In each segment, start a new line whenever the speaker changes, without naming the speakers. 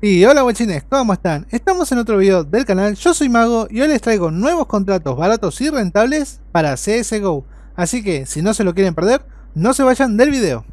Y hola guachines, ¿cómo están? Estamos en otro video del canal, yo soy Mago y hoy les traigo nuevos contratos baratos y rentables para CSGO. Así que, si no se lo quieren perder, no se vayan del video.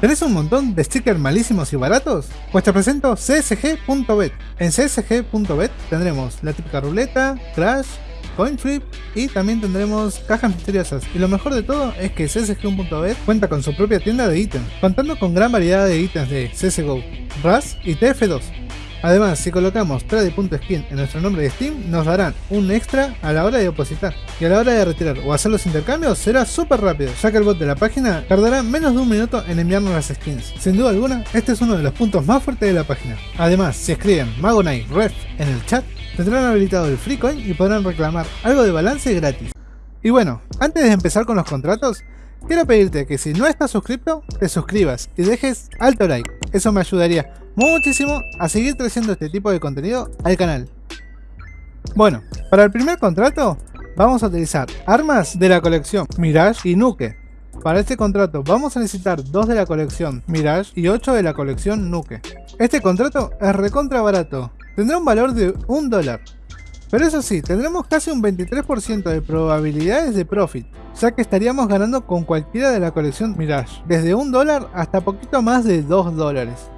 ¿Tenés un montón de stickers malísimos y baratos? Pues te presento csg.bet. En csg.bet tendremos la típica ruleta, crash, CoinFlip y también tendremos cajas misteriosas. Y lo mejor de todo es que CSG1.bet cuenta con su propia tienda de ítems, contando con gran variedad de ítems de CSGO, RAS y TF2. Además, si colocamos trade.skin en nuestro nombre de Steam, nos darán un extra a la hora de depositar. Y a la hora de retirar o hacer los intercambios será súper rápido, ya que el bot de la página tardará menos de un minuto en enviarnos las skins. Sin duda alguna, este es uno de los puntos más fuertes de la página. Además, si escriben Magonite Ref en el chat, tendrán habilitado el free coin y podrán reclamar algo de balance gratis. Y bueno, antes de empezar con los contratos, quiero pedirte que si no estás suscrito, te suscribas y dejes alto like. Eso me ayudaría muchísimo a seguir creciendo este tipo de contenido al canal. Bueno, para el primer contrato vamos a utilizar armas de la colección Mirage y Nuke. Para este contrato vamos a necesitar dos de la colección Mirage y 8 de la colección Nuke. Este contrato es recontra barato, tendrá un valor de un dólar. Pero eso sí, tendremos casi un 23% de probabilidades de profit, ya que estaríamos ganando con cualquiera de la colección Mirage, desde un dólar hasta poquito más de 2 dólares.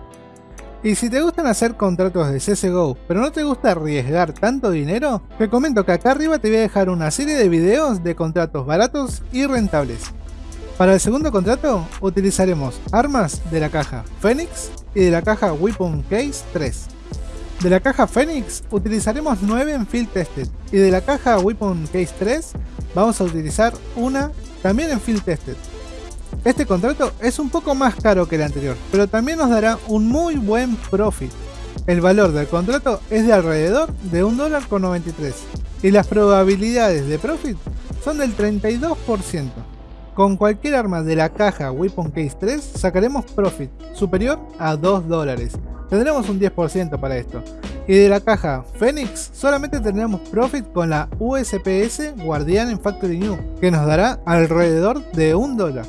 Y si te gustan hacer contratos de CSGO, pero no te gusta arriesgar tanto dinero, te comento que acá arriba te voy a dejar una serie de videos de contratos baratos y rentables. Para el segundo contrato utilizaremos armas de la caja Phoenix y de la caja Weapon Case 3. De la caja Phoenix utilizaremos 9 en Field Tested y de la caja Weapon Case 3 vamos a utilizar una también en Field Tested. Este contrato es un poco más caro que el anterior, pero también nos dará un muy buen profit. El valor del contrato es de alrededor de $1.93 y las probabilidades de profit son del 32%. Con cualquier arma de la caja Weapon Case 3 sacaremos profit superior a 2 dólares tendremos un 10% para esto. Y de la caja Phoenix solamente tendremos profit con la USPS Guardian en Factory New, que nos dará alrededor de un dólar.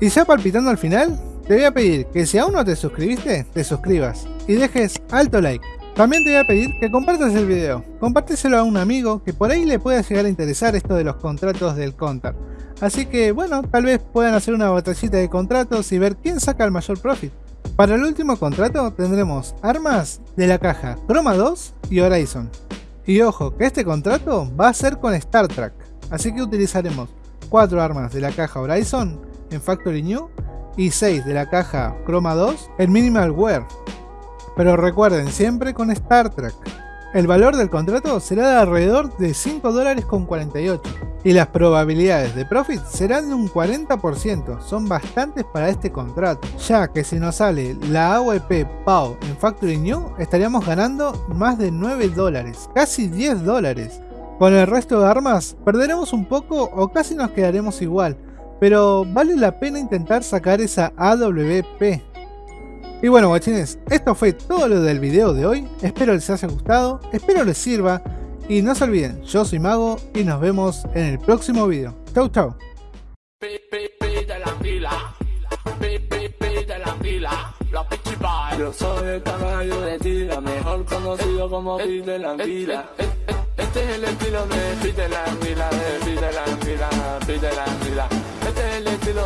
Y ya palpitando al final, te voy a pedir que si aún no te suscribiste, te suscribas y dejes alto like. También te voy a pedir que compartas el video, compárteselo a un amigo que por ahí le pueda llegar a interesar esto de los contratos del Counter. Así que bueno, tal vez puedan hacer una batallita de contratos y ver quién saca el mayor profit. Para el último contrato tendremos armas de la caja Chroma 2 y Horizon. Y ojo, que este contrato va a ser con Star Trek, así que utilizaremos 4 armas de la caja Horizon en Factory New y 6 de la caja Chroma 2 en Minimal Wear. Pero recuerden, siempre con Star Trek. El valor del contrato será de alrededor de 5 dólares con 48 y las probabilidades de profit serán de un 40%, son bastantes para este contrato, ya que si nos sale la AWP PAO en Factory New estaríamos ganando más de 9 dólares, casi 10 dólares. Con el resto de armas perderemos un poco o casi nos quedaremos igual, pero vale la pena intentar sacar esa AWP y bueno guachines, esto fue todo lo del video de hoy, espero les haya gustado, espero les sirva y no se olviden, yo soy Mago y nos vemos en el próximo video. Chau chau. Yo soy el caballo de tira, mejor conocido como Pete de la Anguila. Este es el estilo de Pete de la Anguila, de Pete de la Anguila, Pete de la Anguila. Let it go.